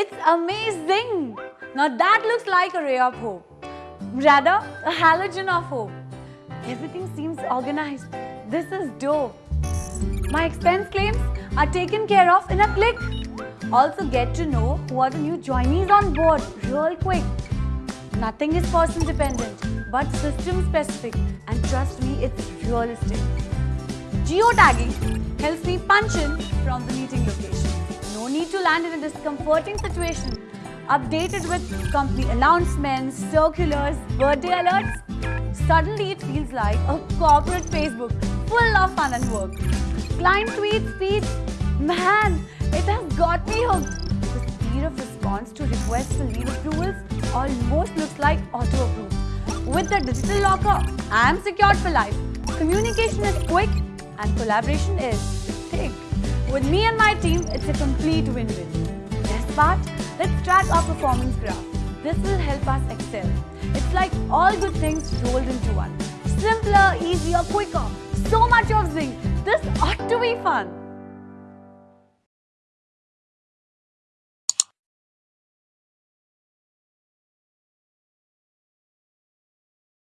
It's amazing! Now that looks like a ray of hope. Rather, a halogen of hope. Everything seems organized. This is dope. My expense claims are taken care of in a click. Also get to know who are the new joinees on board real quick. Nothing is person dependent but system specific and trust me it's realistic. Geotagging helps me punch in from the meeting location. No need to land in a discomforting situation. Updated with company announcements, circulars, birthday alerts. Suddenly it feels like a corporate Facebook full of fun and work. Client tweets, speeds, man, it has got me hooked. The speed of response to requests for leave approvals almost looks like auto-approve. With the digital locker, I am secured for life. Communication is quick and collaboration is. With me and my team, it's a complete win-win. Best part? Let's track our performance graph. This will help us excel. It's like all good things rolled into one. Simpler, easier, quicker. So much of Zing. This ought to be fun.